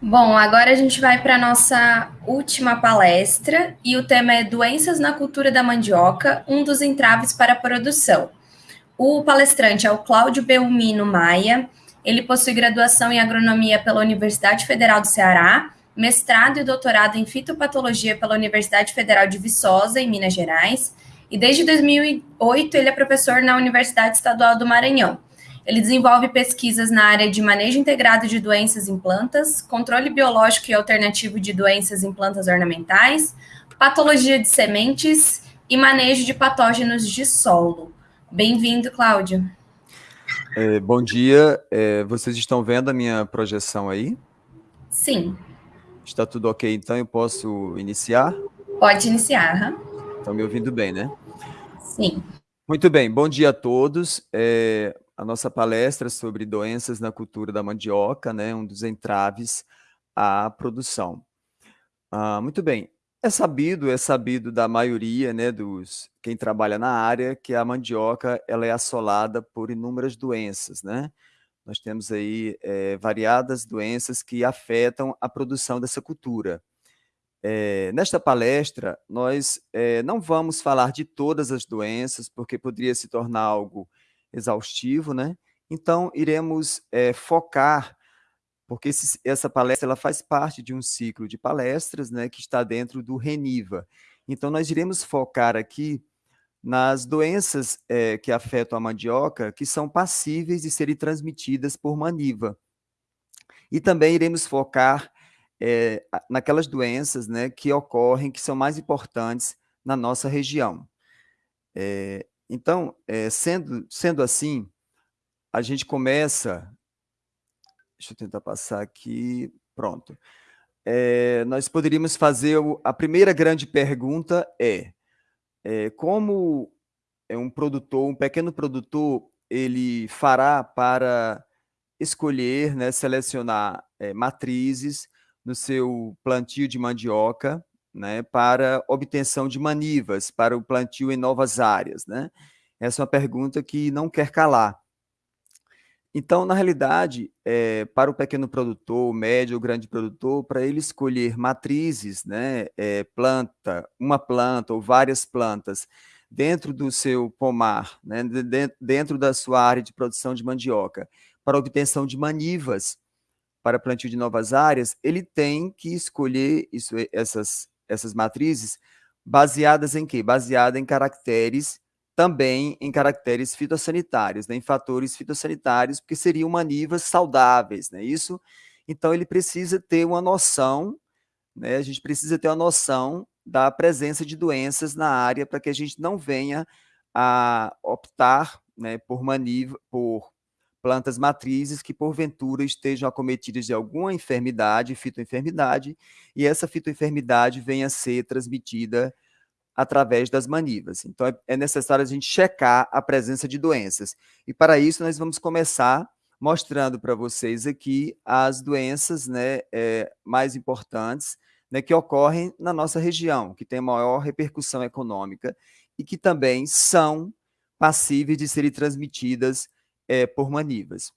Bom, agora a gente vai para a nossa última palestra e o tema é Doenças na Cultura da Mandioca, um dos entraves para a produção. O palestrante é o Cláudio Belmino Maia, ele possui graduação em agronomia pela Universidade Federal do Ceará, mestrado e doutorado em fitopatologia pela Universidade Federal de Viçosa, em Minas Gerais, e desde 2008 ele é professor na Universidade Estadual do Maranhão. Ele desenvolve pesquisas na área de manejo integrado de doenças em plantas, controle biológico e alternativo de doenças em plantas ornamentais, patologia de sementes e manejo de patógenos de solo. Bem-vindo, Cláudio. É, bom dia. É, vocês estão vendo a minha projeção aí? Sim. Está tudo ok, então eu posso iniciar? Pode iniciar. Estão me ouvindo bem, né? Sim. Muito bem, bom dia a todos. É, a nossa palestra sobre doenças na cultura da mandioca, né, um dos entraves à produção. Ah, muito bem, é sabido, é sabido da maioria, né, dos quem trabalha na área, que a mandioca ela é assolada por inúmeras doenças, né? Nós temos aí é, variadas doenças que afetam a produção dessa cultura. É, nesta palestra, nós é, não vamos falar de todas as doenças, porque poderia se tornar algo exaustivo, né? Então, iremos é, focar, porque esse, essa palestra ela faz parte de um ciclo de palestras né, que está dentro do RENIVA. Então, nós iremos focar aqui nas doenças que afetam a mandioca, que são passíveis de serem transmitidas por maniva. E também iremos focar é, naquelas doenças né, que ocorrem, que são mais importantes na nossa região. É, então, é, sendo, sendo assim, a gente começa... Deixa eu tentar passar aqui. Pronto. Nós poderíamos fazer... O, a primeira grande pergunta é, é como é um produtor, um pequeno produtor, ele fará para escolher, né, selecionar é, matrizes no seu plantio de mandioca, né, para obtenção de manivas, para o plantio em novas áreas. Né? Essa é uma pergunta que não quer calar. Então, na realidade, é, para o pequeno produtor, médio ou grande produtor, para ele escolher matrizes, né, é, planta, uma planta ou várias plantas, dentro do seu pomar, né, dentro da sua área de produção de mandioca, para obtenção de manivas, para plantio de novas áreas, ele tem que escolher isso, essas, essas matrizes baseadas em quê? Baseada em caracteres, também em caracteres fitossanitários, né? em fatores fitossanitários, porque seriam manivas saudáveis, né? Isso, então ele precisa ter uma noção, né? A gente precisa ter uma noção da presença de doenças na área para que a gente não venha a optar né, por maniva, por plantas matrizes que porventura estejam acometidas de alguma enfermidade, fitoenfermidade, e essa fitoenfermidade venha a ser transmitida através das manivas. Então, é, é necessário a gente checar a presença de doenças. E para isso, nós vamos começar mostrando para vocês aqui as doenças né, é, mais importantes né, que ocorrem na nossa região, que tem maior repercussão econômica e que também são passíveis de serem transmitidas é, por manivas.